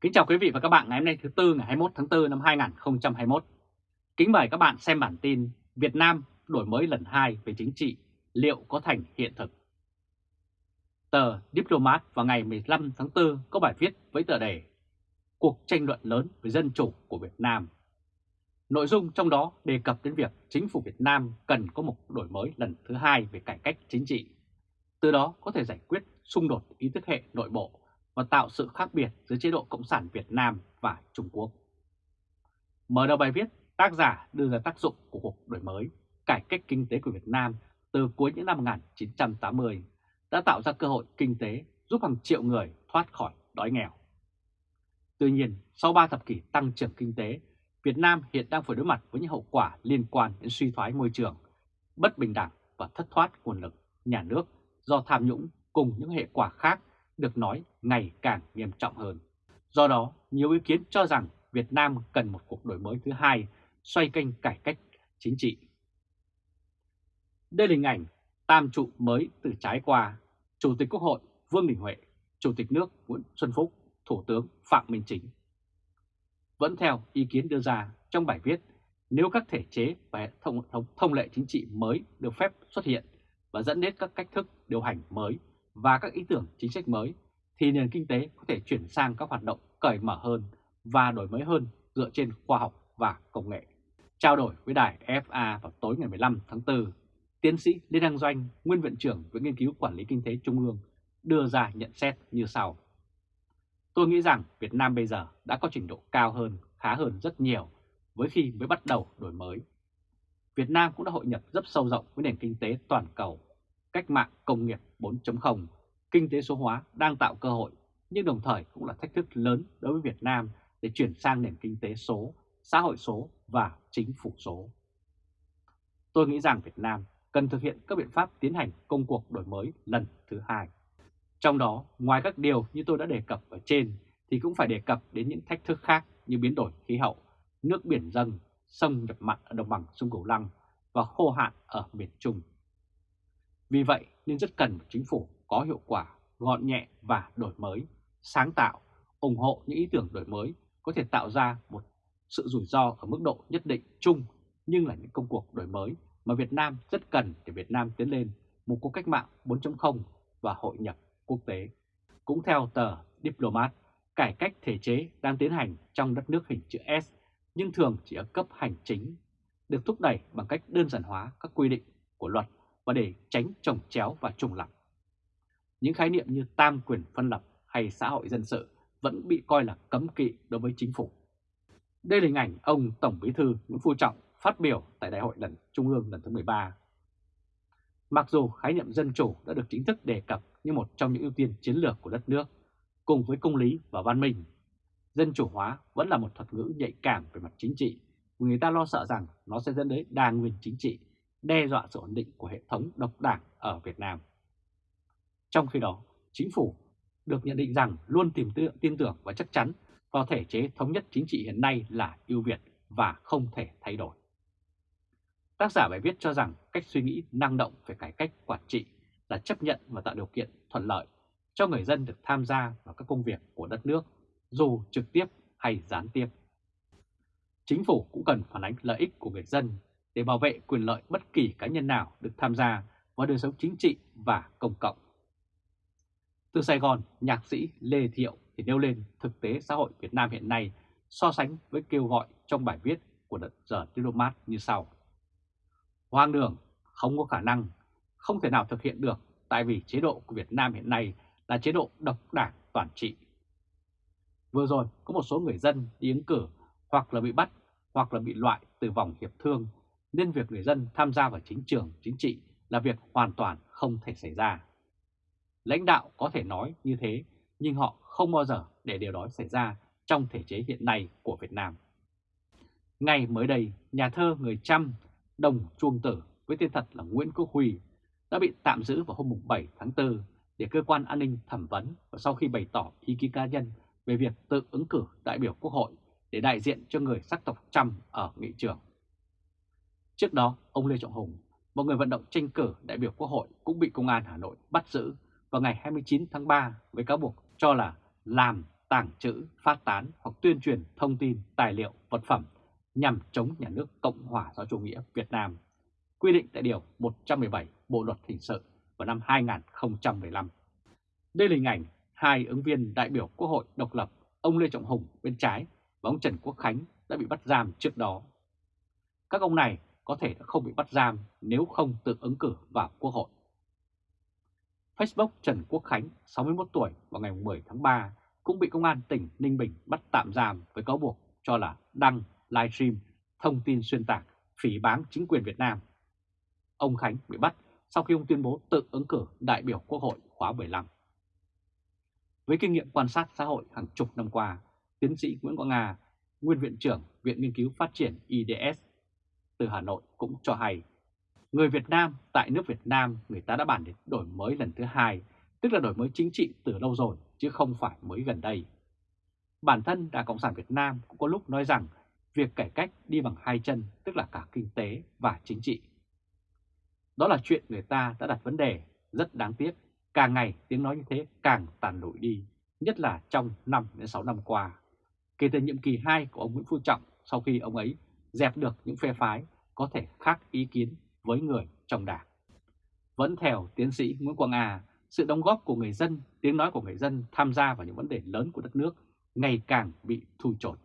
Kính chào quý vị và các bạn ngày hôm nay thứ Tư ngày 21 tháng 4 năm 2021. Kính mời các bạn xem bản tin Việt Nam đổi mới lần 2 về chính trị, liệu có thành hiện thực? Tờ Diplomat vào ngày 15 tháng 4 có bài viết với tựa đề Cuộc tranh luận lớn về dân chủ của Việt Nam. Nội dung trong đó đề cập đến việc chính phủ Việt Nam cần có một đổi mới lần thứ hai về cải cách chính trị. Từ đó có thể giải quyết xung đột ý thức hệ nội bộ và tạo sự khác biệt giữa chế độ Cộng sản Việt Nam và Trung Quốc. Mở đầu bài viết, tác giả đưa ra tác dụng của cuộc đổi mới, cải cách kinh tế của Việt Nam từ cuối những năm 1980 đã tạo ra cơ hội kinh tế giúp hàng triệu người thoát khỏi đói nghèo. Tuy nhiên, sau 3 thập kỷ tăng trưởng kinh tế, Việt Nam hiện đang phải đối mặt với những hậu quả liên quan đến suy thoái môi trường, bất bình đẳng và thất thoát nguồn lực nhà nước do tham nhũng cùng những hệ quả khác được nói ngày càng nghiêm trọng hơn. Do đó, nhiều ý kiến cho rằng Việt Nam cần một cuộc đổi mới thứ hai xoay kênh cải cách chính trị. Đây là hình ảnh tam trụ mới từ trái qua, Chủ tịch Quốc hội Vương Đình Huệ, Chủ tịch nước Nguyễn Xuân Phúc, Thủ tướng Phạm Minh Chính. Vẫn theo ý kiến đưa ra trong bài viết, nếu các thể chế và hệ thống thông, thông lệ chính trị mới được phép xuất hiện và dẫn đến các cách thức điều hành mới và các ý tưởng chính sách mới, thì nền kinh tế có thể chuyển sang các hoạt động cởi mở hơn và đổi mới hơn dựa trên khoa học và công nghệ. Trao đổi với đài FA vào tối ngày 15 tháng 4, tiến sĩ Lê Đăng Doanh, nguyên viện trưởng Viện Nghiên cứu Quản lý Kinh tế Trung ương, đưa ra nhận xét như sau. Tôi nghĩ rằng Việt Nam bây giờ đã có trình độ cao hơn, khá hơn rất nhiều với khi mới bắt đầu đổi mới. Việt Nam cũng đã hội nhập rất sâu rộng với nền kinh tế toàn cầu cách mạng công nghiệp 4.0, kinh tế số hóa đang tạo cơ hội, nhưng đồng thời cũng là thách thức lớn đối với Việt Nam để chuyển sang nền kinh tế số, xã hội số và chính phủ số. Tôi nghĩ rằng Việt Nam cần thực hiện các biện pháp tiến hành công cuộc đổi mới lần thứ hai. Trong đó, ngoài các điều như tôi đã đề cập ở trên, thì cũng phải đề cập đến những thách thức khác như biến đổi khí hậu, nước biển dâng, sông nhập mặn ở đồng bằng sông Cửu Long và khô hạn ở miền Trung. Vì vậy nên rất cần một chính phủ có hiệu quả, gọn nhẹ và đổi mới, sáng tạo, ủng hộ những ý tưởng đổi mới có thể tạo ra một sự rủi ro ở mức độ nhất định chung nhưng là những công cuộc đổi mới mà Việt Nam rất cần để Việt Nam tiến lên một cuộc cách mạng 4.0 và hội nhập quốc tế. Cũng theo tờ Diplomat, cải cách thể chế đang tiến hành trong đất nước hình chữ S nhưng thường chỉ ở cấp hành chính, được thúc đẩy bằng cách đơn giản hóa các quy định của luật và để tránh trồng chéo và trùng lập, Những khái niệm như tam quyền phân lập hay xã hội dân sự vẫn bị coi là cấm kỵ đối với chính phủ. Đây là hình ảnh ông Tổng Bí thư Nguyễn Phú Trọng phát biểu tại Đại hội lần Trung ương lần thứ 13. Mặc dù khái niệm dân chủ đã được chính thức đề cập như một trong những ưu tiên chiến lược của đất nước, cùng với công lý và văn minh, dân chủ hóa vẫn là một thuật ngữ nhạy cảm về mặt chính trị, người ta lo sợ rằng nó sẽ dẫn đến đa nguyên chính trị đe dọa sự ổn định của hệ thống độc đảng ở Việt Nam. Trong khi đó, chính phủ được nhận định rằng luôn tìm tin tưởng và chắc chắn vào thể chế thống nhất chính trị hiện nay là ưu việt và không thể thay đổi. Tác giả bài viết cho rằng cách suy nghĩ năng động về cải cách quản trị là chấp nhận và tạo điều kiện thuận lợi cho người dân được tham gia vào các công việc của đất nước, dù trực tiếp hay gián tiếp. Chính phủ cũng cần phản ánh lợi ích của người dân để bảo vệ quyền lợi bất kỳ cá nhân nào được tham gia vào đời sống chính trị và công cộng. Từ Sài Gòn, nhạc sĩ Lê Thiệu thì nêu lên thực tế xã hội Việt Nam hiện nay so sánh với kêu gọi trong bài viết của đợt giờ Diplomat như sau. Hoang đường, không có khả năng, không thể nào thực hiện được tại vì chế độ của Việt Nam hiện nay là chế độ độc đảng toàn trị. Vừa rồi có một số người dân đi ứng cử hoặc là bị bắt hoặc là bị loại từ vòng hiệp thương nên việc người dân tham gia vào chính trường chính trị là việc hoàn toàn không thể xảy ra. Lãnh đạo có thể nói như thế, nhưng họ không bao giờ để điều đó xảy ra trong thể chế hiện nay của Việt Nam. Ngày mới đây, nhà thơ người Trăm, Đồng Chuông Tử với tên thật là Nguyễn Quốc Huy đã bị tạm giữ vào hôm 7 tháng 4 để cơ quan an ninh thẩm vấn và sau khi bày tỏ ý kiến cá nhân về việc tự ứng cử đại biểu Quốc hội để đại diện cho người sắc tộc Trăm ở nghị trường. Trước đó, ông Lê Trọng Hùng, một người vận động tranh cử đại biểu Quốc hội cũng bị Công an Hà Nội bắt giữ vào ngày 29 tháng 3 với cáo buộc cho là làm tàng trữ, phát tán hoặc tuyên truyền thông tin, tài liệu, vật phẩm nhằm chống nhà nước Cộng hòa xã chủ nghĩa Việt Nam, quy định tại Điều 117 Bộ Luật Hình sự vào năm 2015. Đây là hình ảnh hai ứng viên đại biểu Quốc hội độc lập, ông Lê Trọng Hùng bên trái và ông Trần Quốc Khánh đã bị bắt giam trước đó. Các ông này có thể đã không bị bắt giam nếu không tự ứng cử vào Quốc hội. Facebook Trần Quốc Khánh, 61 tuổi, vào ngày 10 tháng 3 cũng bị Công an tỉnh Ninh Bình bắt tạm giam với cáo buộc cho là đăng, livestream, thông tin xuyên tạc, phỉ báng chính quyền Việt Nam. Ông Khánh bị bắt sau khi ông tuyên bố tự ứng cử đại biểu Quốc hội khóa 15. Với kinh nghiệm quan sát xã hội hàng chục năm qua, tiến sĩ Nguyễn Quang Nga, nguyên viện trưởng Viện Nghiên cứu Phát triển IDS từ Hà Nội cũng cho hay, người Việt Nam tại nước Việt Nam người ta đã bàn đến đổi mới lần thứ hai, tức là đổi mới chính trị từ lâu rồi chứ không phải mới gần đây. Bản thân Đảng Cộng sản Việt Nam cũng có lúc nói rằng việc cải cách đi bằng hai chân tức là cả kinh tế và chính trị. Đó là chuyện người ta đã đặt vấn đề, rất đáng tiếc, càng ngày tiếng nói như thế càng tàn lụi đi, nhất là trong 5 đến 6 năm qua. Kể từ nhiệm kỳ 2 của ông Nguyễn Phú Trọng sau khi ông ấy dẹp được những phe phái có thể khác ý kiến với người trong đảng. Vẫn theo tiến sĩ Nguyễn Quang A, sự đóng góp của người dân, tiếng nói của người dân tham gia vào những vấn đề lớn của đất nước ngày càng bị thu chột.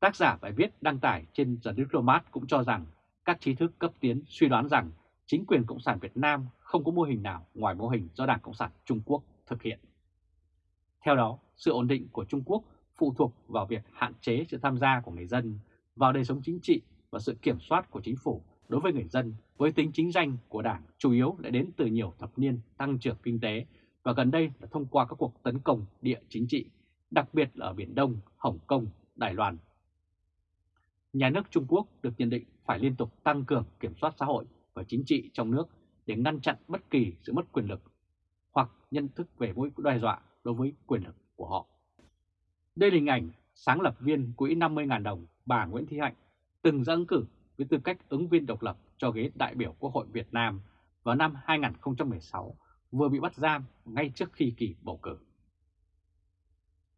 Tác giả bài viết đăng tải trên The Diplomat cũng cho rằng các trí thức cấp tiến suy đoán rằng chính quyền Cộng sản Việt Nam không có mô hình nào ngoài mô hình do Đảng Cộng sản Trung Quốc thực hiện. Theo đó, sự ổn định của Trung Quốc phụ thuộc vào việc hạn chế sự tham gia của người dân vào đời sống chính trị và sự kiểm soát của chính phủ đối với người dân với tính chính danh của Đảng chủ yếu lại đến từ nhiều thập niên tăng trưởng kinh tế và gần đây là thông qua các cuộc tấn công địa chính trị, đặc biệt là ở Biển Đông, Hồng Kông, Đài Loan. Nhà nước Trung Quốc được nhận định phải liên tục tăng cường kiểm soát xã hội và chính trị trong nước để ngăn chặn bất kỳ sự mất quyền lực hoặc nhận thức về mối đe dọa đối với quyền lực của họ. Đây là hình ảnh sáng lập viên quỹ 50.000 đồng bà Nguyễn Thị Hạnh từng ra ứng cử với tư cách ứng viên độc lập cho ghế đại biểu Quốc hội Việt Nam vào năm 2016 vừa bị bắt giam ngay trước khi kỳ bầu cử.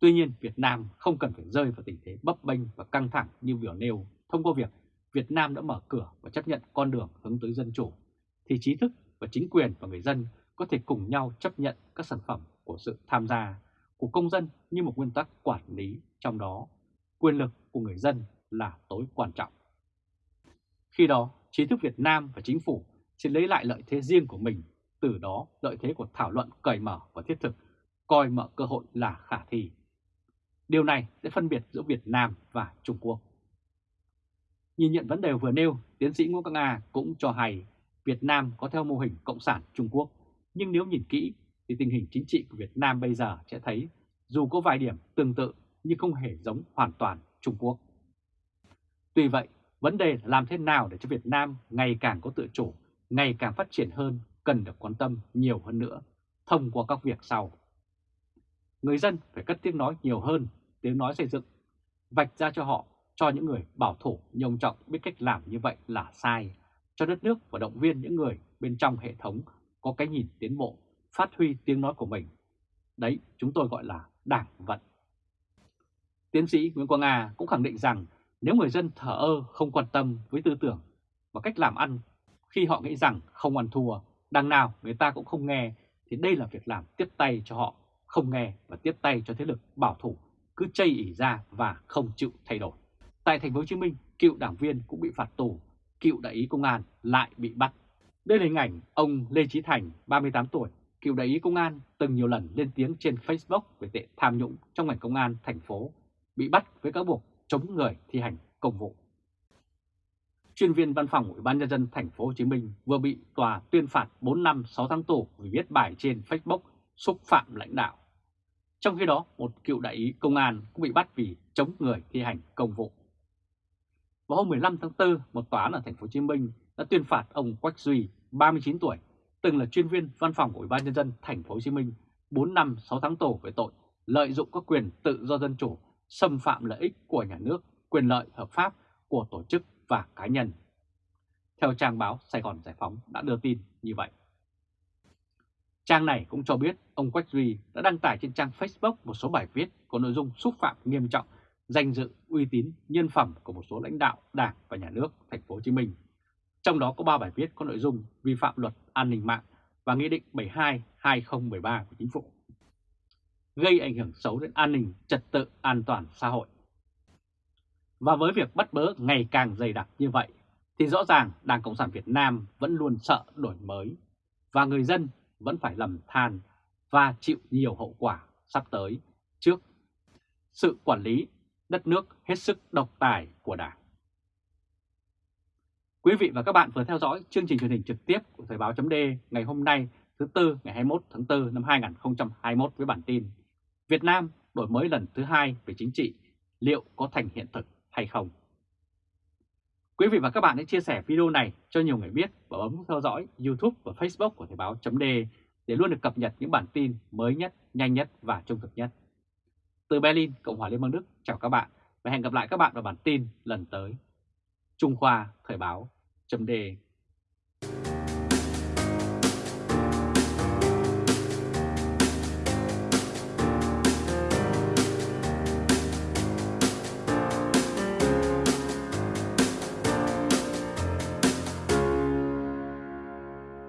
Tuy nhiên, Việt Nam không cần phải rơi vào tình thế bấp bênh và căng thẳng như vừa nêu thông qua việc Việt Nam đã mở cửa và chấp nhận con đường hướng tới dân chủ, thì trí thức và chính quyền và người dân có thể cùng nhau chấp nhận các sản phẩm của sự tham gia của công dân như một nguyên tắc quản lý trong đó quyền lực của người dân là tối quan trọng. Khi đó, trí thức Việt Nam và chính phủ sẽ lấy lại lợi thế riêng của mình, từ đó lợi thế của thảo luận cởi mở và thiết thực, coi mở cơ hội là khả thi. Điều này sẽ phân biệt giữa Việt Nam và Trung Quốc. Nhìn nhận vấn đề vừa nêu, tiến sĩ Nguyễn Quang Nga cũng cho hay Việt Nam có theo mô hình Cộng sản Trung Quốc, nhưng nếu nhìn kỹ thì tình hình chính trị của Việt Nam bây giờ sẽ thấy dù có vài điểm tương tự nhưng không hề giống hoàn toàn Trung Quốc. Tuy vậy, vấn đề là làm thế nào để cho Việt Nam ngày càng có tự chủ, ngày càng phát triển hơn cần được quan tâm nhiều hơn nữa thông qua các việc sau. Người dân phải cất tiếng nói nhiều hơn, tiếng nói xây dựng, vạch ra cho họ, cho những người bảo thủ nhông trọng biết cách làm như vậy là sai, cho đất nước và động viên những người bên trong hệ thống có cái nhìn tiến bộ, phát huy tiếng nói của mình. Đấy chúng tôi gọi là đảng vận. Tiến sĩ Nguyễn Quang Nga cũng khẳng định rằng nếu người dân thở ơ không quan tâm với tư tưởng và cách làm ăn khi họ nghĩ rằng không ăn thua, đằng nào người ta cũng không nghe thì đây là việc làm tiếp tay cho họ không nghe và tiếp tay cho thế lực bảo thủ cứ chây ỉ ra và không chịu thay đổi. Tại thành phố Hồ Chí Minh, cựu đảng viên cũng bị phạt tù, cựu đại ý công an lại bị bắt. Đây là hình ảnh ông Lê Chí Thành, 38 tuổi, cựu đại ý công an từng nhiều lần lên tiếng trên Facebook về tệ tham nhũng trong ngành công an thành phố, bị bắt với cáo buộc chống người thi hành công vụ. Chuyên viên văn phòng Ủy ban nhân dân thành phố Hồ Chí Minh vừa bị tòa tuyên phạt 4 năm 6 tháng tù vì viết bài trên Facebook xúc phạm lãnh đạo. Trong khi đó, một cựu đại ý công an cũng bị bắt vì chống người thi hành công vụ. Vào hôm 15 tháng 4, một tòa án ở thành phố Hồ Chí Minh đã tuyên phạt ông Quách Duy, 39 tuổi, từng là chuyên viên văn phòng của Ủy ban nhân dân thành phố Hồ Chí Minh 4 năm 6 tháng tù về tội lợi dụng các quyền tự do dân chủ, xâm phạm lợi ích của nhà nước, quyền lợi hợp pháp của tổ chức và cá nhân. Theo trang báo Sài Gòn Giải Phóng đã đưa tin như vậy. Trang này cũng cho biết ông Quách Duy đã đăng tải trên trang Facebook một số bài viết có nội dung xúc phạm nghiêm trọng danh dự, uy tín, nhân phẩm của một số lãnh đạo Đảng và Nhà nước thành phố Hồ Chí Minh. Trong đó có 3 bài viết có nội dung vi phạm luật an ninh mạng và Nghị định 72-2013 của Chính phủ, gây ảnh hưởng xấu đến an ninh, trật tự, an toàn xã hội. Và với việc bắt bớ ngày càng dày đặc như vậy, thì rõ ràng Đảng Cộng sản Việt Nam vẫn luôn sợ đổi mới, và người dân vẫn phải lầm than và chịu nhiều hậu quả sắp tới trước sự quản lý đất nước hết sức độc tài của Đảng. Quý vị và các bạn vừa theo dõi chương trình truyền hình trực tiếp của Thời báo chấm ngày hôm nay thứ Tư ngày 21 tháng 4 năm 2021 với bản tin Việt Nam đổi mới lần thứ hai về chính trị, liệu có thành hiện thực hay không? Quý vị và các bạn hãy chia sẻ video này cho nhiều người biết và bấm theo dõi YouTube và Facebook của Thời báo .d để luôn được cập nhật những bản tin mới nhất, nhanh nhất và trung thực nhất. Từ Berlin, Cộng hòa Liên bang Đức, chào các bạn và hẹn gặp lại các bạn vào bản tin lần tới. Trung Khoa Thời báo chấm